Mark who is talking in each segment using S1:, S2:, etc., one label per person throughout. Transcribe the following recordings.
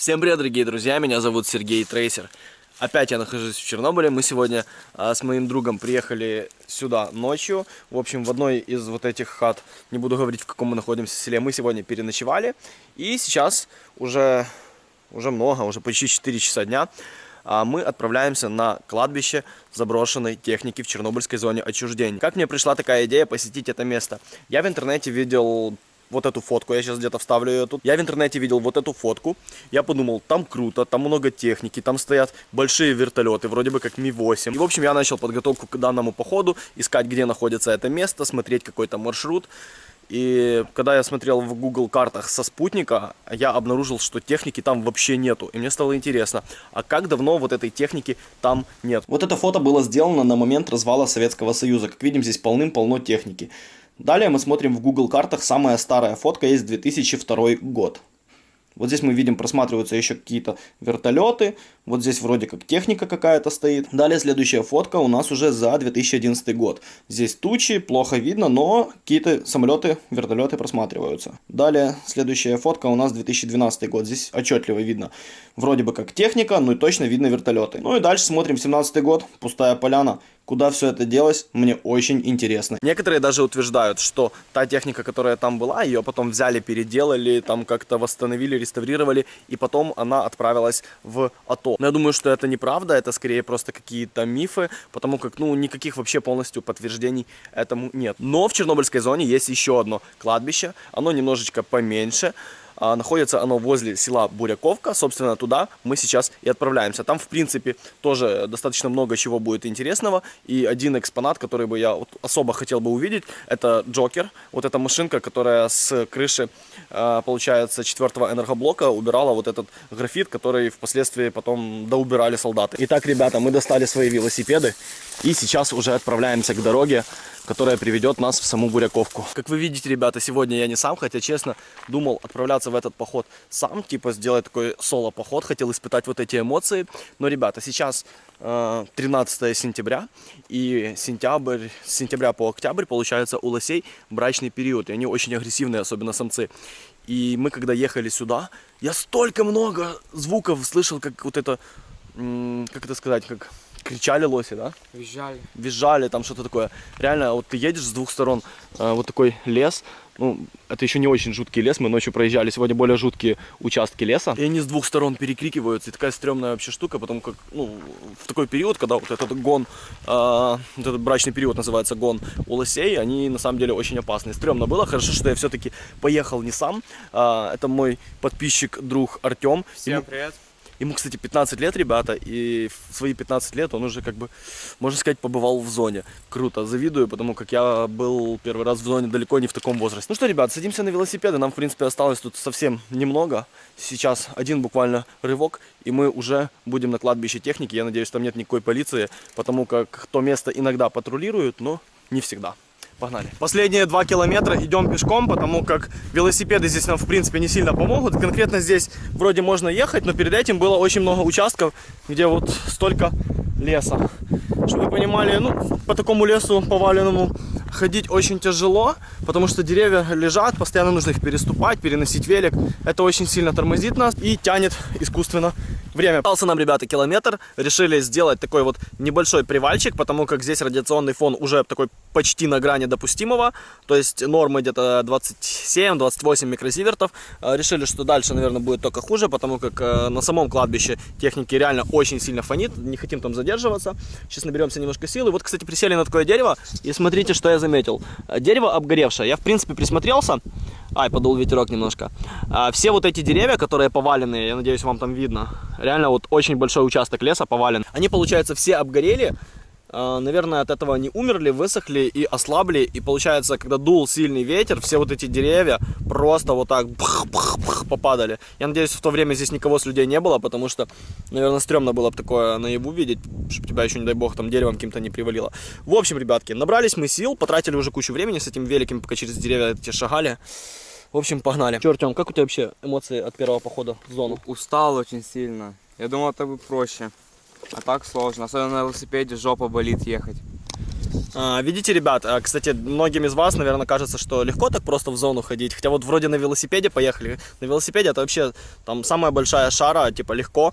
S1: Всем привет, дорогие друзья, меня зовут Сергей Трейсер. Опять я нахожусь в Чернобыле. Мы сегодня а, с моим другом приехали сюда ночью. В общем, в одной из вот этих хат, не буду говорить, в каком мы находимся селе, мы сегодня переночевали. И сейчас уже, уже много, уже почти 4 часа дня, а, мы отправляемся на кладбище заброшенной техники в Чернобыльской зоне отчуждения. Как мне пришла такая идея посетить это место? Я в интернете видел вот эту фотку, я сейчас где-то вставлю ее тут. Я в интернете видел вот эту фотку, я подумал, там круто, там много техники, там стоят большие вертолеты, вроде бы как Ми-8. И, в общем, я начал подготовку к данному походу, искать, где находится это место, смотреть какой-то маршрут. И когда я смотрел в Google картах со спутника, я обнаружил, что техники там вообще нету. И мне стало интересно, а как давно вот этой техники там нет? Вот это фото было сделано на момент развала Советского Союза. Как видим, здесь полным-полно техники. Далее мы смотрим в Google картах, самая старая фотка есть 2002 год. Вот здесь мы видим, просматриваются еще какие-то вертолеты. Вот здесь вроде как техника какая-то стоит. Далее следующая фотка у нас уже за 2011 год. Здесь тучи, плохо видно, но какие-то самолеты, вертолеты просматриваются. Далее следующая фотка у нас 2012 год. Здесь отчетливо видно вроде бы как техника, но и точно видно вертолеты. Ну и дальше смотрим 17 год, пустая поляна. Куда все это делось, мне очень интересно. Некоторые даже утверждают, что та техника, которая там была, ее потом взяли, переделали, там как-то восстановили, реставрировали, и потом она отправилась в АТО. Но я думаю, что это неправда, это скорее просто какие-то мифы, потому как, ну, никаких вообще полностью подтверждений этому нет. Но в Чернобыльской зоне есть еще одно кладбище, оно немножечко поменьше, находится оно возле села Буряковка. Собственно, туда мы сейчас и отправляемся. Там, в принципе, тоже достаточно много чего будет интересного. И один экспонат, который бы я вот особо хотел бы увидеть, это Джокер. Вот эта машинка, которая с крыши, а, получается, четвертого энергоблока убирала вот этот графит, который впоследствии потом доубирали солдаты. Итак, ребята, мы достали свои велосипеды и сейчас уже отправляемся к дороге которая приведет нас в саму Буряковку. Как вы видите, ребята, сегодня я не сам, хотя, честно, думал отправляться в этот поход сам, типа сделать такой соло-поход, хотел испытать вот эти эмоции. Но, ребята, сейчас 13 э, сентября, и сентябрь, с сентября по октябрь, получается, у лосей брачный период, и они очень агрессивные, особенно самцы. И мы, когда ехали сюда, я столько много звуков слышал, как вот это, как это сказать, как кричали лоси, да?
S2: Визжали.
S1: Визжали, там что-то такое. Реально, вот ты едешь с двух сторон, э, вот такой лес, ну, это еще не очень жуткий лес, мы ночью проезжали, сегодня более жуткие участки леса. И они с двух сторон перекрикиваются, и такая стрёмная вообще штука, потому как, ну, в такой период, когда вот этот гон, э, вот этот брачный период называется гон у лосей, они на самом деле очень опасные. Стрёмно было, хорошо, что я все-таки поехал не сам, э, это мой подписчик, друг Артем.
S2: Всем привет.
S1: Ему, кстати, 15 лет, ребята, и в свои 15 лет он уже, как бы, можно сказать, побывал в зоне. Круто, завидую, потому как я был первый раз в зоне далеко не в таком возрасте. Ну что, ребят, садимся на велосипеды, нам, в принципе, осталось тут совсем немного. Сейчас один буквально рывок, и мы уже будем на кладбище техники. Я надеюсь, там нет никакой полиции, потому как то место иногда патрулируют, но не всегда. Погнали. Последние два километра идем пешком, потому как велосипеды здесь нам, в принципе, не сильно помогут. Конкретно здесь вроде можно ехать, но перед этим было очень много участков, где вот столько леса. Чтобы вы понимали, ну, по такому лесу поваленному ходить очень тяжело, потому что деревья лежат, постоянно нужно их переступать, переносить велик. Это очень сильно тормозит нас и тянет искусственно время. Остался нам, ребята, километр. Решили сделать такой вот небольшой привальчик, потому как здесь радиационный фон уже такой почти на грани допустимого. То есть нормы где-то 27-28 микросивертов. Э, решили, что дальше, наверное, будет только хуже, потому как э, на самом кладбище техники реально очень сильно фонит. Не хотим там задерживаться. Сейчас наберемся немножко силы. Вот, кстати, присели на такое дерево. И смотрите, что я заметил. Э, дерево обгоревшее. Я, в принципе, присмотрелся. Ай, подул ветерок немножко. Все вот эти деревья, которые поваленные, я надеюсь, вам там видно, Реально вот очень большой участок леса повален. Они, получается, все обгорели. А, наверное, от этого они умерли, высохли и ослабли. И получается, когда дул сильный ветер, все вот эти деревья просто вот так попадали. Я надеюсь, в то время здесь никого с людей не было, потому что, наверное, стрёмно было бы такое наяву видеть, чтобы тебя еще, не дай бог, там деревом каким-то не привалило. В общем, ребятки, набрались мы сил, потратили уже кучу времени с этим великим, пока через деревья эти шагали. В общем, погнали. Че, Артем, как у тебя вообще эмоции от первого похода в зону?
S2: Устал очень сильно. Я думал, это будет проще. А так сложно. Особенно на велосипеде жопа болит ехать.
S1: А, видите, ребят, а, кстати, многим из вас, наверное, кажется, что легко так просто в зону ходить. Хотя вот вроде на велосипеде поехали. На велосипеде это вообще там самая большая шара, типа легко.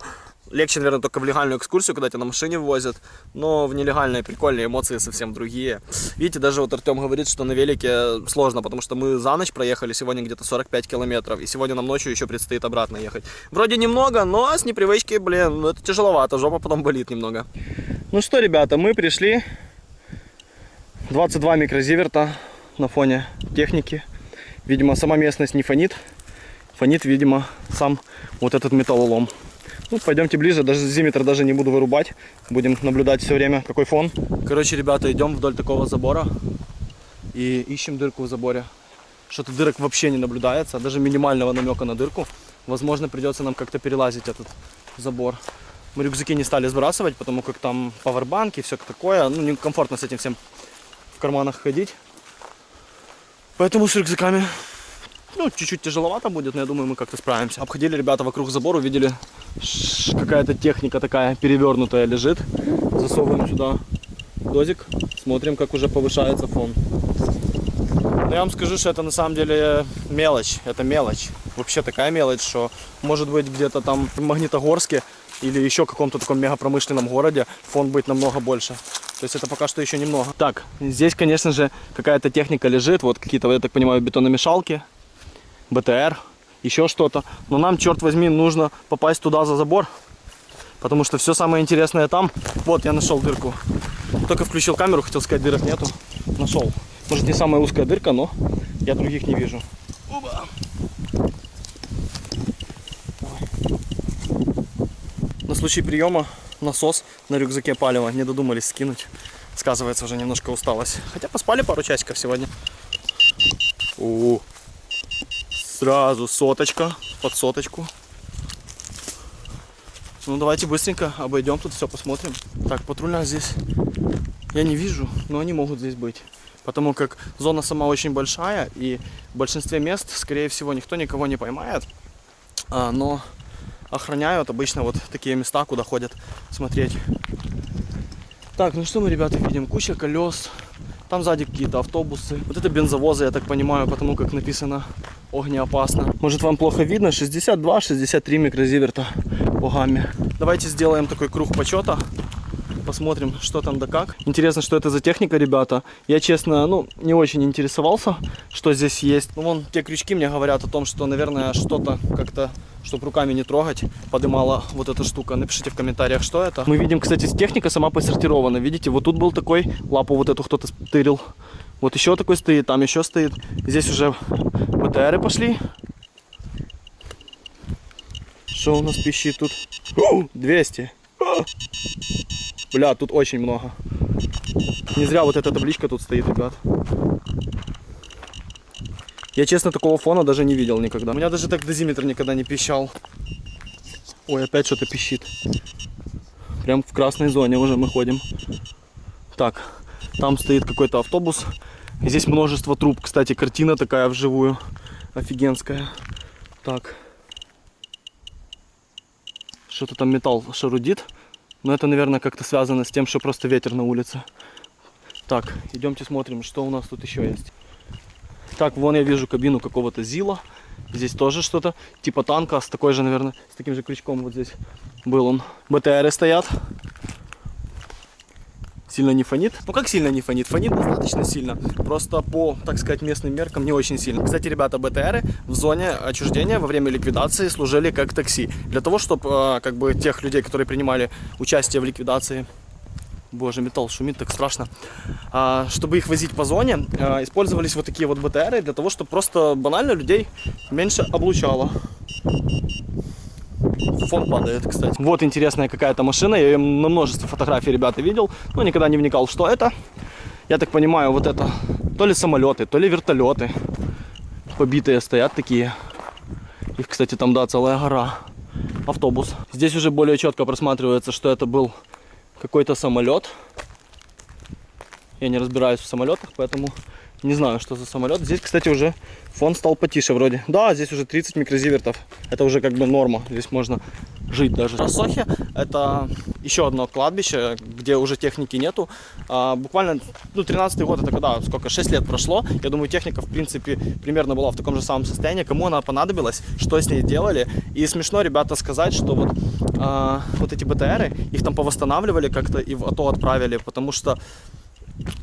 S1: Легче, наверное, только в легальную экскурсию, когда тебя на машине возят. Но в нелегальные прикольные эмоции совсем другие. Видите, даже вот Артем говорит, что на велике сложно, потому что мы за ночь проехали сегодня где-то 45 километров. И сегодня нам ночью еще предстоит обратно ехать. Вроде немного, но с непривычки, блин, ну это тяжеловато. Жопа потом болит немного. Ну что, ребята, мы пришли 22 микрозиверта на фоне техники. Видимо, сама местность не фонит. Фонит, видимо, сам вот этот металлолом. Ну, пойдемте ближе, даже зиметр даже не буду вырубать. Будем наблюдать все время, какой фон. Короче, ребята, идем вдоль такого забора и ищем дырку в заборе. Что-то дырок вообще не наблюдается, даже минимального намека на дырку. Возможно, придется нам как-то перелазить этот забор. Мы рюкзаки не стали сбрасывать, потому как там пауэрбанки, все такое. Ну, некомфортно с этим всем в карманах ходить. Поэтому с рюкзаками ну, чуть-чуть тяжеловато будет, но я думаю, мы как-то справимся. Обходили ребята вокруг забора, увидели, какая-то техника такая перевернутая лежит. Засовываем сюда дозик, смотрим, как уже повышается фон. Но я вам скажу, что это на самом деле мелочь. Это мелочь. Вообще такая мелочь, что может быть где-то там в Магнитогорске или еще каком-то таком мегапромышленном городе фон будет намного больше. То есть это пока что еще немного. Так, здесь, конечно же, какая-то техника лежит. Вот какие-то, я так понимаю, бетономешалки. БТР, еще что-то. Но нам, черт возьми, нужно попасть туда за забор. Потому что все самое интересное там. Вот, я нашел дырку. Только включил камеру, хотел сказать, дырок нету. Нашел. Может не самая узкая дырка, но я других не вижу. Оба. На случай приема насос на рюкзаке палева не додумались скинуть. Сказывается уже немножко усталость. Хотя поспали пару часиков сегодня. У, Сразу соточка под соточку. Ну давайте быстренько обойдем тут все посмотрим. Так, патрульных здесь я не вижу, но они могут здесь быть. Потому как зона сама очень большая и в большинстве мест, скорее всего, никто никого не поймает. А, но охраняют обычно вот такие места, куда ходят смотреть. Так, ну что мы, ребята, видим? Куча колес. Там сзади какие-то автобусы. Вот это бензовозы, я так понимаю, потому как написано огнеопасно. Может вам плохо видно? 62-63 микрозиверта по гамме. Давайте сделаем такой круг почета. Посмотрим, что там да как. Интересно, что это за техника, ребята. Я, честно, ну, не очень интересовался, что здесь есть. Ну, вон, те крючки мне говорят о том, что, наверное, что-то как-то, чтобы руками не трогать, подымала вот эта штука. Напишите в комментариях, что это. Мы видим, кстати, техника сама посортирована. Видите, вот тут был такой, лапу вот эту кто-то стырил. Вот еще такой стоит, там еще стоит. Здесь уже БТРы пошли. Что у нас пищит тут? О, 200. А! Бля, тут очень много. Не зря вот эта табличка тут стоит, ребят. Я, честно, такого фона даже не видел никогда. У меня даже так дозиметр никогда не пищал. Ой, опять что-то пищит. Прям в красной зоне уже мы ходим. Так, там стоит какой-то автобус. Здесь множество труб. Кстати, картина такая вживую. Офигенская. Так. Что-то там металл шарудит. Но это, наверное, как-то связано с тем, что просто ветер на улице. Так, идемте смотрим, что у нас тут еще есть. Так, вон я вижу кабину какого-то ЗИЛа. Здесь тоже что-то типа танка с такой же, наверное, с таким же крючком вот здесь был он. БТРы стоят. Сильно не фонит. Ну как сильно не фонит? Фонит достаточно сильно. Просто по, так сказать, местным меркам не очень сильно. Кстати, ребята, БТРы в зоне отчуждения во время ликвидации служили как такси. Для того, чтобы как бы тех людей, которые принимали участие в ликвидации Боже, металл шумит, так страшно. А, чтобы их возить по зоне, а, использовались вот такие вот БТРы для того, чтобы просто банально людей меньше облучало. Фон падает, кстати. Вот интересная какая-то машина. Я ее на множестве фотографий, ребята, видел. Но никогда не вникал, что это. Я так понимаю, вот это то ли самолеты, то ли вертолеты. Побитые стоят такие. Их, кстати, там, да, целая гора. Автобус. Здесь уже более четко просматривается, что это был какой-то самолет. Я не разбираюсь в самолетах, поэтому не знаю, что за самолет. Здесь, кстати, уже фон стал потише вроде. Да, здесь уже 30 микрозивертов. Это уже как бы норма. Здесь можно жить даже. Рассохи – это еще одно кладбище, где уже техники нету. А, буквально, ну, 13 год, это когда, сколько, 6 лет прошло. Я думаю, техника, в принципе, примерно была в таком же самом состоянии. Кому она понадобилась, что с ней делали. И смешно, ребята, сказать, что вот, а, вот эти БТРы, их там повосстанавливали как-то и в АТО отправили, потому что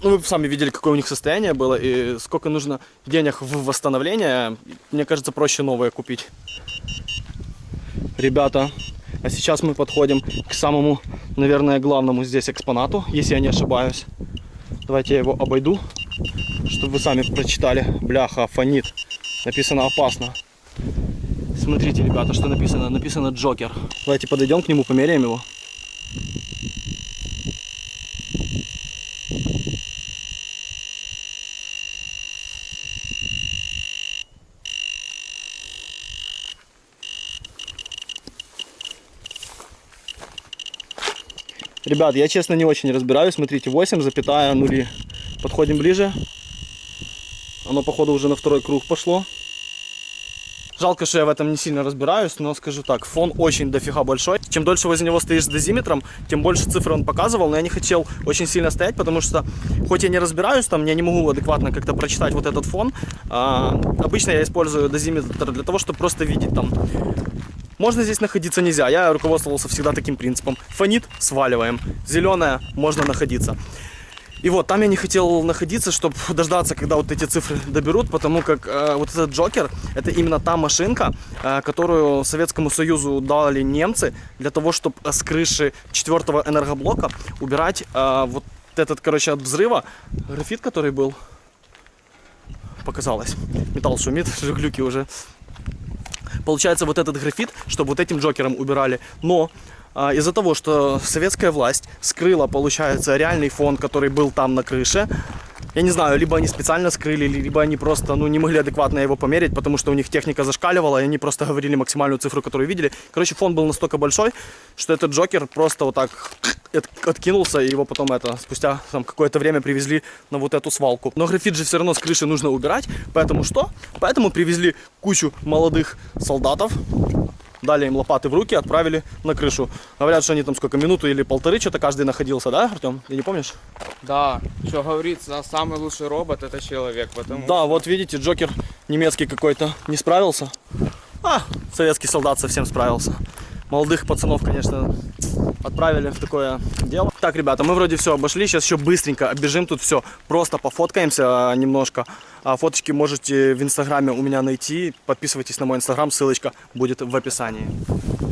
S1: ну, вы сами видели, какое у них состояние было и сколько нужно денег в восстановление. Мне кажется, проще новое купить. Ребята, а сейчас мы подходим к самому, наверное, главному здесь экспонату, если я не ошибаюсь. Давайте я его обойду, чтобы вы сами прочитали. Бляха, фонит. Написано опасно. Смотрите, ребята, что написано. Написано Джокер. Давайте подойдем к нему, померяем его. Ребят, я честно не очень разбираюсь. Смотрите, 8 запятая нули. Подходим ближе. Оно, походу, уже на второй круг пошло. Жалко, что я в этом не сильно разбираюсь, но скажу так, фон очень дофига большой. Чем дольше возле него стоишь с дозиметром, тем больше цифр он показывал, но я не хотел очень сильно стоять, потому что, хоть я не разбираюсь, там, я не могу адекватно как-то прочитать вот этот фон. А, обычно я использую дозиметр для того, чтобы просто видеть там можно здесь находиться нельзя. Я руководствовался всегда таким принципом. Фонит, сваливаем. Зеленая, можно находиться. И вот там я не хотел находиться, чтобы дождаться, когда вот эти цифры доберут, потому как э, вот этот Джокер, это именно та машинка, э, которую Советскому Союзу дали немцы для того, чтобы с крыши четвертого энергоблока убирать э, вот этот, короче, от взрыва графит, который был, показалось. Металл шумит, глюки уже получается вот этот графит, чтобы вот этим Джокером убирали. Но из-за того, что советская власть скрыла, получается, реальный фон, который был там на крыше, я не знаю, либо они специально скрыли, либо они просто ну, не могли адекватно его померить, потому что у них техника зашкаливала, и они просто говорили максимальную цифру, которую видели. Короче, фон был настолько большой, что этот Джокер просто вот так откинулся, и его потом это спустя там какое-то время привезли на вот эту свалку. Но графит же все равно с крыши нужно убирать, поэтому что? Поэтому привезли кучу молодых солдатов, дали им лопаты в руки, отправили на крышу. Говорят, что они там сколько, минуту или полторы что-то каждый находился, да, Артем? Ты не помнишь?
S2: Да, что говорится, самый лучший робот это человек, потому
S1: Да, вот видите, Джокер немецкий какой-то не справился. А, советский солдат совсем справился. Молодых пацанов, конечно, отправили в такое дело. Так, ребята, мы вроде все обошли, сейчас еще быстренько оббежим тут все, просто пофоткаемся а, немножко. А фоточки можете в инстаграме у меня найти, подписывайтесь на мой инстаграм, ссылочка будет в описании.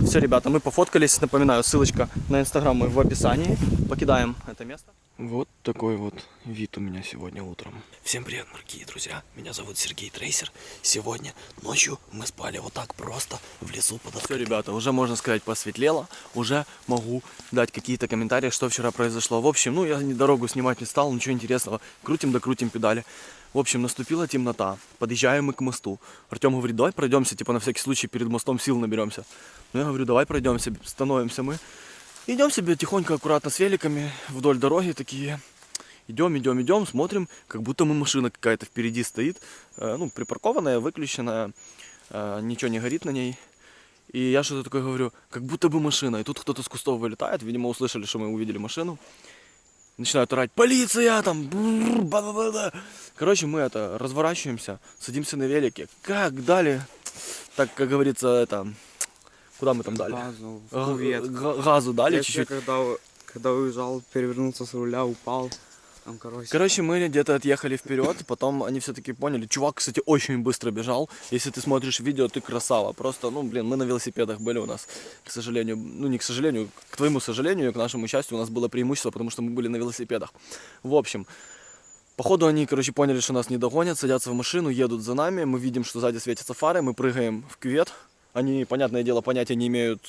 S1: Все, ребята, мы пофоткались, напоминаю, ссылочка на инстаграм в описании. Покидаем это место. Вот такой вот вид у меня сегодня утром. Всем привет, дорогие друзья. Меня зовут Сергей Трейсер. Сегодня ночью мы спали вот так просто в лесу под Все, ребята, уже можно сказать посветлело. Уже могу дать какие-то комментарии, что вчера произошло. В общем, ну я дорогу снимать не стал, ничего интересного. Крутим да крутим педали. В общем, наступила темнота. Подъезжаем мы к мосту. Артем говорит, давай пройдемся, типа на всякий случай перед мостом сил наберемся. Ну я говорю, давай пройдемся, становимся мы. Идем себе тихонько, аккуратно с великами вдоль дороги такие. Идем, идем, идем, смотрим, как будто мы машина какая-то впереди стоит, э, ну, припаркованная, выключенная, э, ничего не горит на ней. И я что-то такое говорю, как будто бы машина. И тут кто-то с кустов вылетает, видимо, услышали, что мы увидели машину. Начинают орать, полиция там, ба -ба -ба. Короче, мы это, разворачиваемся, садимся на велике. Как дали, так, как говорится, это, Куда мы там дали?
S2: Газу, в кувет.
S1: Газу дали чуть-чуть.
S2: когда, когда уезжал, перевернулся с руля, упал. Там, короче.
S1: Короче, мы где-то отъехали вперед, потом они все-таки поняли. Чувак, кстати, очень быстро бежал. Если ты смотришь видео, ты красава. Просто, ну, блин, мы на велосипедах были у нас, к сожалению, ну, не к сожалению, к твоему сожалению, к нашему счастью, у нас было преимущество, потому что мы были на велосипедах. В общем, Походу они, короче, поняли, что нас не догонят, садятся в машину, едут за нами, мы видим, что сзади светятся фары, мы прыгаем в кювет. Они, понятное дело, понятия не имеют,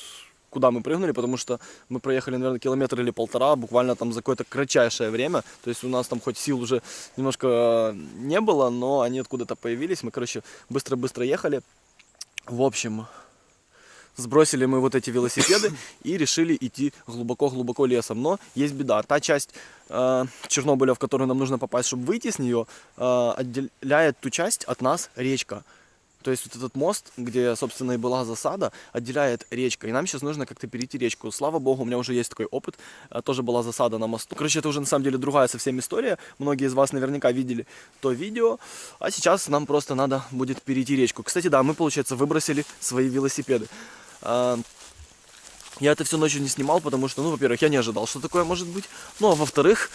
S1: куда мы прыгнули, потому что мы проехали, наверное, километр или полтора, буквально там за какое-то кратчайшее время. То есть у нас там хоть сил уже немножко э, не было, но они откуда-то появились. Мы, короче, быстро-быстро ехали. В общем, сбросили мы вот эти велосипеды и решили идти глубоко-глубоко лесом. Но есть беда. Та часть э, Чернобыля, в которую нам нужно попасть, чтобы выйти с нее, э, отделяет ту часть от нас речка. То есть вот этот мост, где, собственно, и была засада, отделяет речка. И нам сейчас нужно как-то перейти речку. Слава богу, у меня уже есть такой опыт. А, Тоже была засада на мосту. Короче, это уже на самом деле другая совсем история. Многие из вас наверняка видели то видео. А сейчас нам просто надо будет перейти речку. Кстати, да, мы, получается, выбросили свои велосипеды. А, Я это все ночью не снимал, потому что, ну, во-первых, я не ожидал, что такое может быть. Ну, а во-вторых,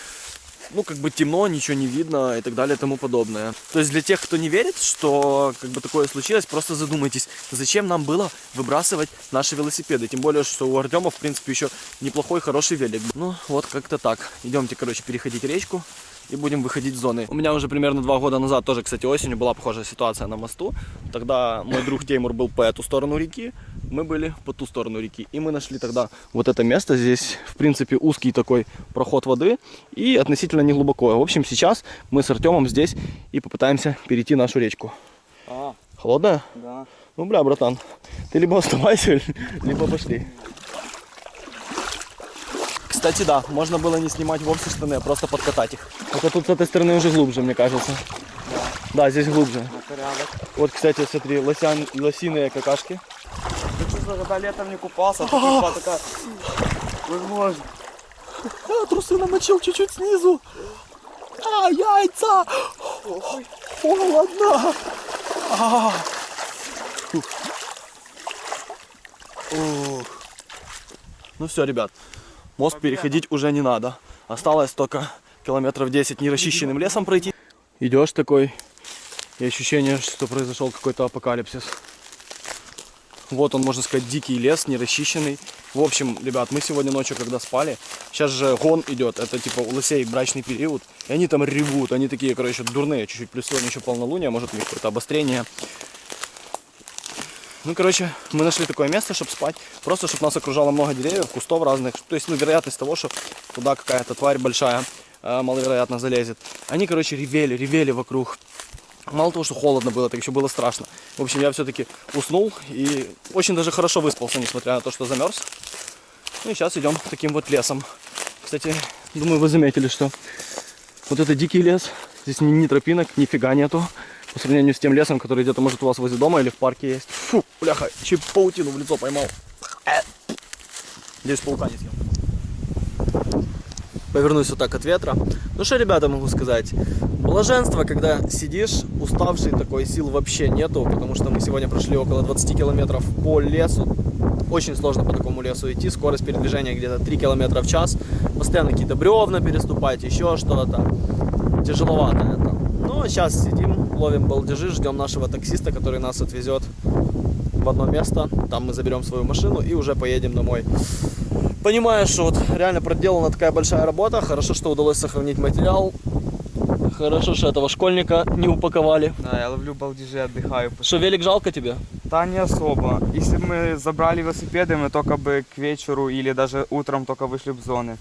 S1: ну, как бы темно, ничего не видно и так далее и тому подобное. То есть для тех, кто не верит, что как бы такое случилось, просто задумайтесь, зачем нам было выбрасывать наши велосипеды. Тем более, что у Артема, в принципе, еще неплохой, хороший велик. Ну, вот как-то так. Идемте, короче, переходить речку и будем выходить с зоны. У меня уже примерно два года назад, тоже, кстати, осенью была похожая ситуация на мосту. Тогда мой друг Теймур был по эту сторону реки, мы были по ту сторону реки. И мы нашли тогда вот это место. Здесь, в принципе, узкий такой проход воды и относительно неглубоко. В общем, сейчас мы с Артемом здесь и попытаемся перейти нашу речку.
S2: А,
S1: Холодная?
S2: да.
S1: Ну, бля, братан, ты либо оставайся, либо пошли. Кстати, да, можно было не снимать вовсе штаны, а просто подкатать их. Только тут с этой стороны уже глубже, мне кажется. Да, здесь глубже. Вот, кстати, смотри, лосян, лосиные какашки.
S2: Ты что, когда летом не купался, а такая... Возможно.
S1: А, трусы намочил чуть-чуть снизу. А, яйца! Холодно! А. Ух. Ну все, ребят, мост переходить уже не надо. Осталось только километров 10 нерасчищенным лесом пройти. Идешь такой, и ощущение, что произошел какой-то апокалипсис. Вот он, можно сказать, дикий лес, нерасчищенный. В общем, ребят, мы сегодня ночью, когда спали, сейчас же гон идет, это типа у лосей брачный период, и они там ревут, они такие, короче, дурные, чуть-чуть, плюс сегодня еще полнолуние, может у них какое-то обострение. Ну, короче, мы нашли такое место, чтобы спать, просто чтобы нас окружало много деревьев, кустов разных, то есть, ну, вероятность того, что туда какая-то тварь большая э, маловероятно залезет. Они, короче, ревели, ревели вокруг. Мало того, что холодно было, так еще было страшно. В общем, я все-таки уснул и очень даже хорошо выспался, несмотря на то, что замерз. Ну и сейчас идем таким вот лесом. Кстати, думаю, вы заметили, что вот это дикий лес. Здесь ни, ни тропинок, нифига нету. По сравнению с тем лесом, который где-то может у вас возле дома или в парке есть. Фу, бляха, чуть паутину в лицо поймал. Э. Здесь паука не съел. Повернусь вот так от ветра. Ну что, ребята, могу сказать. Блаженство, когда сидишь, уставший такой, сил вообще нету, потому что мы сегодня прошли около 20 километров по лесу. Очень сложно по такому лесу идти, скорость передвижения где-то 3 километра в час. Постоянно какие-то бревна переступать, еще что-то. Тяжеловато это. Но сейчас сидим, ловим балдежи, ждем нашего таксиста, который нас отвезет в одно место. Там мы заберем свою машину и уже поедем домой. Понимаю, что вот реально проделана такая большая работа. Хорошо, что удалось сохранить материал. Хорошо, что этого школьника не упаковали.
S2: Да, я ловлю балдежи, отдыхаю.
S1: Что, велик жалко тебе?
S2: Да, не особо. Если бы мы забрали велосипеды, мы только бы к вечеру или даже утром только вышли в зоны.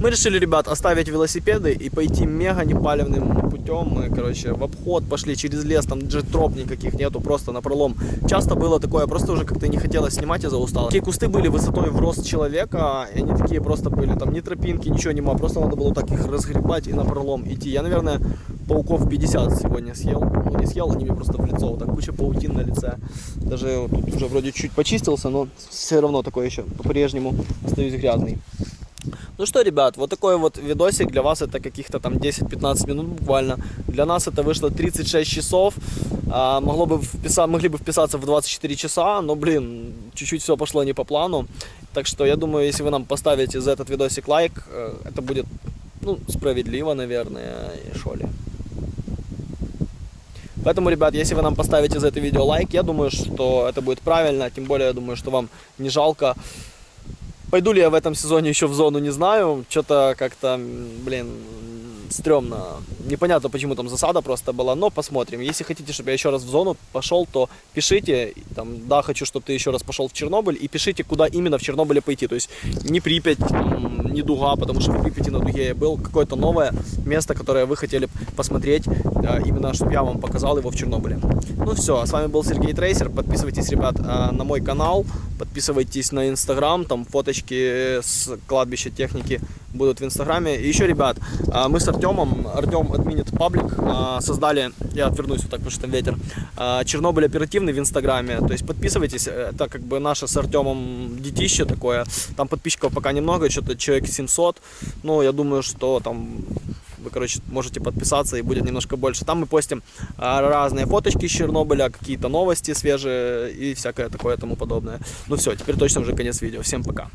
S1: Мы решили, ребят, оставить велосипеды и пойти мега непалевным путем. Мы, короче, в обход пошли через лес, там даже троп никаких нету, просто на пролом. Часто было такое, просто уже как-то не хотелось снимать из-за усталости. Такие кусты были высотой в рост человека, и они такие просто были, там ни тропинки, ничего нема, просто надо было так их разгребать и на пролом идти. Я, наверное, пауков 50 сегодня съел. Ну, не съел, они мне просто в лицо, вот так куча паутин на лице. Даже вот тут уже вроде чуть почистился, но все равно такой еще по-прежнему остаюсь грязный. Ну что, ребят, вот такой вот видосик. Для вас это каких-то там 10-15 минут буквально. Для нас это вышло 36 часов. А, могло бы вписа... Могли бы вписаться в 24 часа, но, блин, чуть-чуть все пошло не по плану. Так что я думаю, если вы нам поставите за этот видосик лайк, э, это будет, ну, справедливо, наверное, и шо ли. Поэтому, ребят, если вы нам поставите за это видео лайк, я думаю, что это будет правильно. Тем более, я думаю, что вам не жалко. Пойду ли я в этом сезоне еще в зону, не знаю. Что-то как-то, блин, стрёмно. Непонятно, почему там засада просто была, но посмотрим. Если хотите, чтобы я еще раз в зону пошел, то пишите, там, да, хочу, чтобы ты еще раз пошел в Чернобыль, и пишите, куда именно в Чернобыле пойти. То есть не Припять, там, не Дуга, потому что в Припяти на Дуге я был, какое-то новое место, которое вы хотели посмотреть, именно, чтобы я вам показал его в Чернобыле. Ну все, а с вами был Сергей Трейсер. Подписывайтесь, ребят, э, на мой канал, подписывайтесь на Инстаграм, там фоточки с кладбища техники будут в Инстаграме. И еще, ребят, а, мы с Артемом, Артем админит паблик, а, создали, я отвернусь вот так, потому что там ветер, а, Чернобыль оперативный в Инстаграме. То есть подписывайтесь, это как бы наше с Артемом детище такое. Там подписчиков пока немного, что-то человек 700. Ну, я думаю, что там вы, короче, можете подписаться и будет немножко больше. Там мы постим а, разные фоточки из Чернобыля, какие-то новости свежие и всякое такое тому подобное. Ну все, теперь точно уже конец видео. Всем пока.